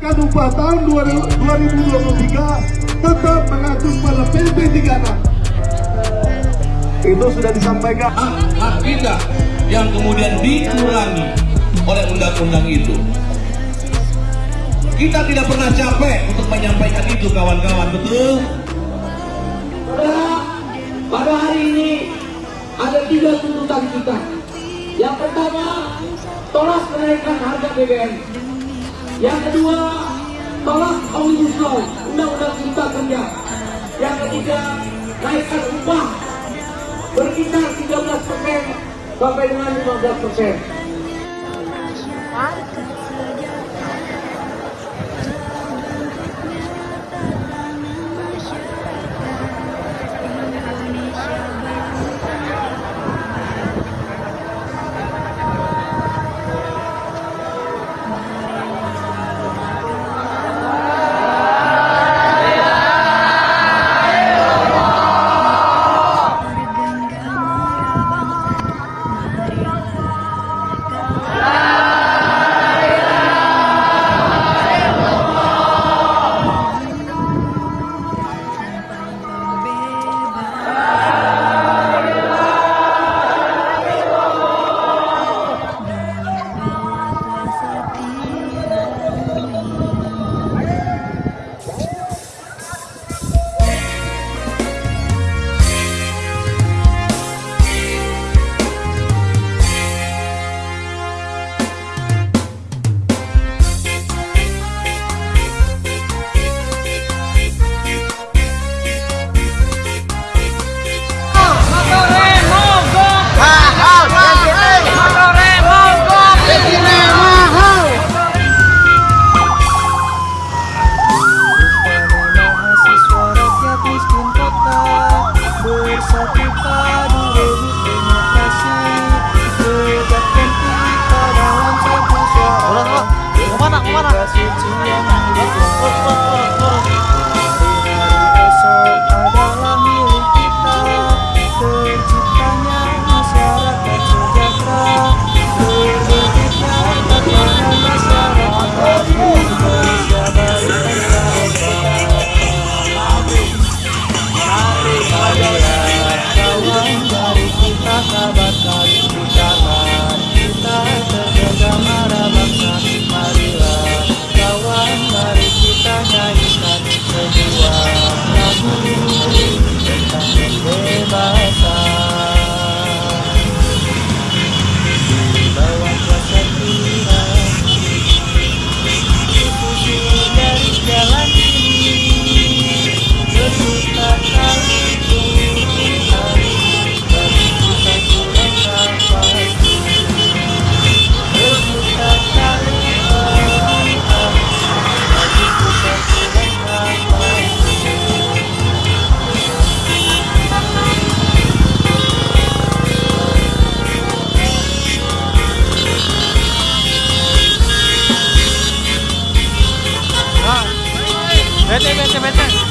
tahun 2023 tetap mengacu pada PP 36 itu sudah disampaikan hak kita yang kemudian dikurangi oleh undang-undang itu. Kita tidak pernah capek untuk menyampaikan itu kawan-kawan, betul? Saudara, pada hari ini ada tiga tuntutan kita. Yang pertama, tolak kenaikan harga BBM. Yang kedua, tolak omnibus law, undang-undang cipta kerja. Yang ketiga, naikkan upah berkisar 13 persen sampai dengan 15 persen. बैठे बैठे बैठे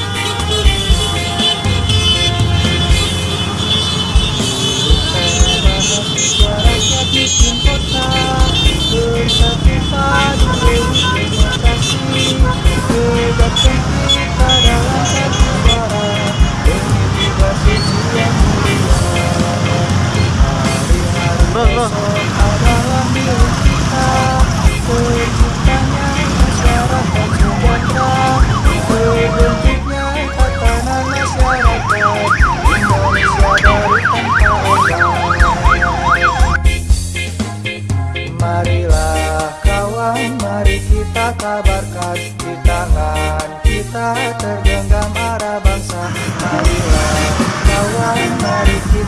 Marilah kawan, ah, mari kita kabarkan Di tangan kita tergenggam arah bangsa. Marilah kawan, ah, mari kita